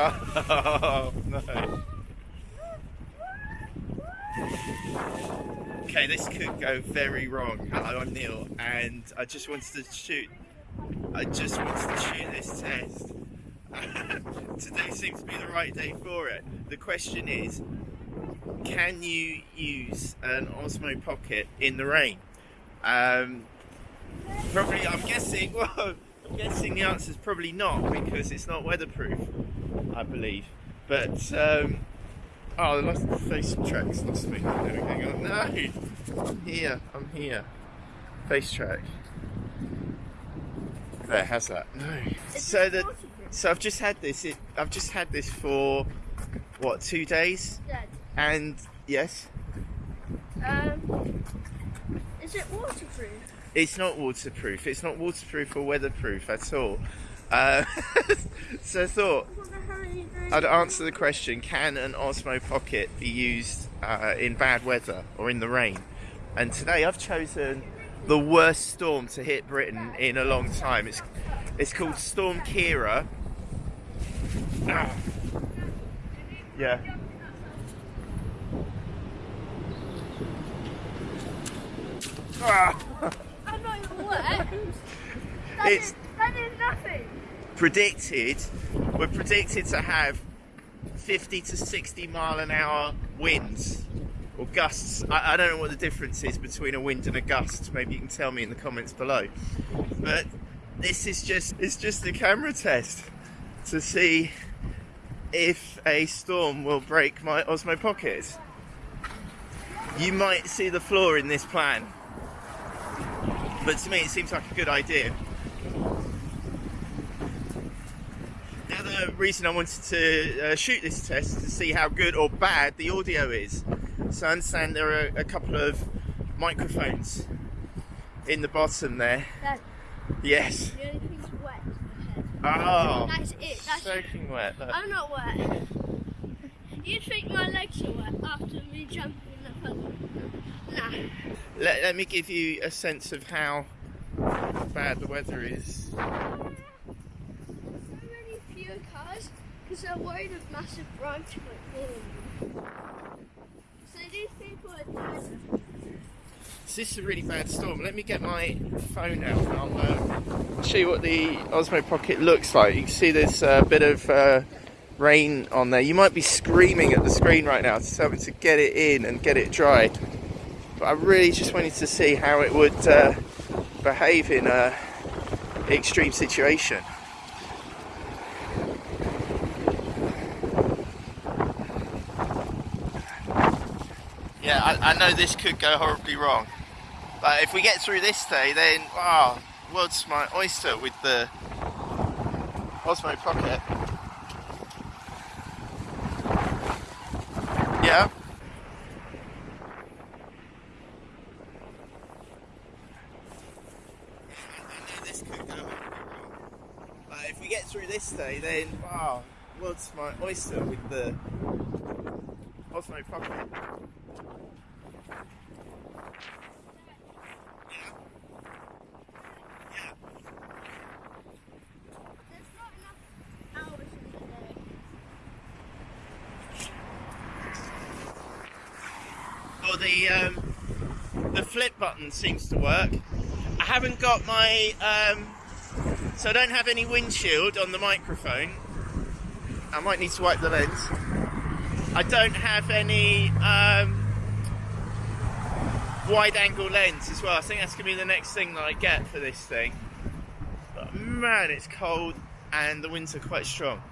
Oh, no. Okay, this could go very wrong. Hello, I'm Neil, and I just wanted to shoot. I just wanted to shoot this test. Today seems to be the right day for it. The question is, can you use an Osmo Pocket in the rain? Um, probably, I'm guessing. Well, I'm guessing the answer is probably not because it's not weatherproof. I believe. But um, oh, the face track's lost me. Hang on, no, I'm here. I'm here. Face track. There, has that? No. So that. So I've just had this. It, I've just had this for what two days? And yes, Um, is it waterproof? it's not waterproof. It's not waterproof or weatherproof at all. Uh, so I thought I wonder how many days- I'd answer the question: Can an Osmo Pocket be used uh, in bad weather or in the rain? And today I've chosen the worst storm to hit Britain in a long time. It's it's called Storm Ciara. Ah. Yeah. Ah. I'm not even wet. That It's- is- that is nothing. Predicted we're predicted to have 50 to 60 mile an hour winds or gusts. I, I don't know what the difference is between a wind and a gust. Maybe you can tell me in the comments below. But this is just it's just a camera test to see if a storm will break my Osmo Pocket. You might see the flaw in this plan but to me it seems like a good idea The reason I wanted to uh, shoot this test is to see how good or bad the audio is. So I understand there are a couple of microphones in the bottom there. Yes. the only thing's wet Oh. That's it. That's soaking wet. Look. I'm not wet. You think my legs are wet after me jumping in the puddle? Nah. Let, let me give you a sense of how bad the weather is. Because they're worried of massive branch like boom. So these people are dying. This is a really bad storm. Let me get my phone out and I'll uh, show you what the Osmo Pocket looks like. You can see there's a bit of uh, rain on there. You might be screaming at the screen right now to tell me to get it in and get it dry. But I really just wanted to see how it would uh, behave in a extreme situation. Yeah, I, know this could go horribly wrong. But if we get through this day, then wow, world's my oyster with the Osmo Pocket. Yeah. I know this could go horribly wrong. But if we get through this day, then wow, world's my oyster with the Osmo Pocket. The the um, the flip button seems to work. I haven't got my um, so I don't have any windshield on the microphone. I might need to wipe the lens. I don't have any um, wide angle lens as well. I think that's gonna be the next thing that I get for this thing. But man, it's cold and the winds are quite strong.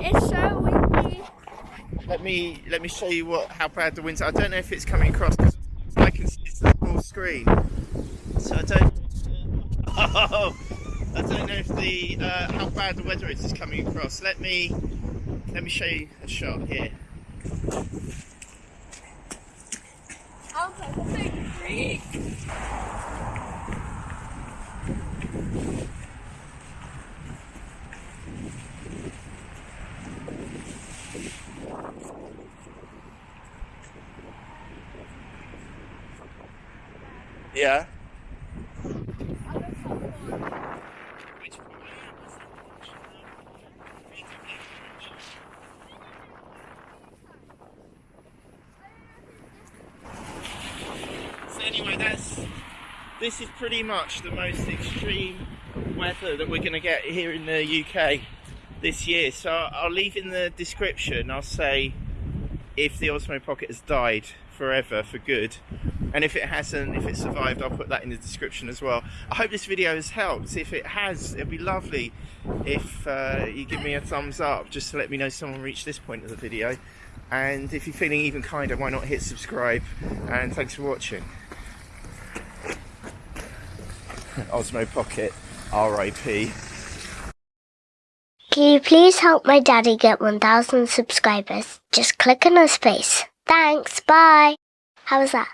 It's so windy. Let me let me show you what how bad the winds are. I don't know if it's coming across. 'cause I can see it's a small screen, so I don't. Oh, I don't know if the uh, how bad the weather is is coming across. Let me let me show you a shot here. I'm a big freak. Yeah. this is pretty much the most extreme weather that we're going to get here in the UK this year. So I'll leave in the description, I'll say if the Osmo Pocket has died forever for good. And if it hasn't, if it survived, I'll put that in the description as well. I hope this video has helped. If it has, it'd be lovely if uh, you give me a thumbs up just to let me know someone reached this point of the video. And if you're feeling even kinder, why not hit subscribe? And thanks for watching. Osmo Pocket, RIP. Can you please help my daddy get 1,000 subscribers? Just click on his face. Thanks, bye. How was that?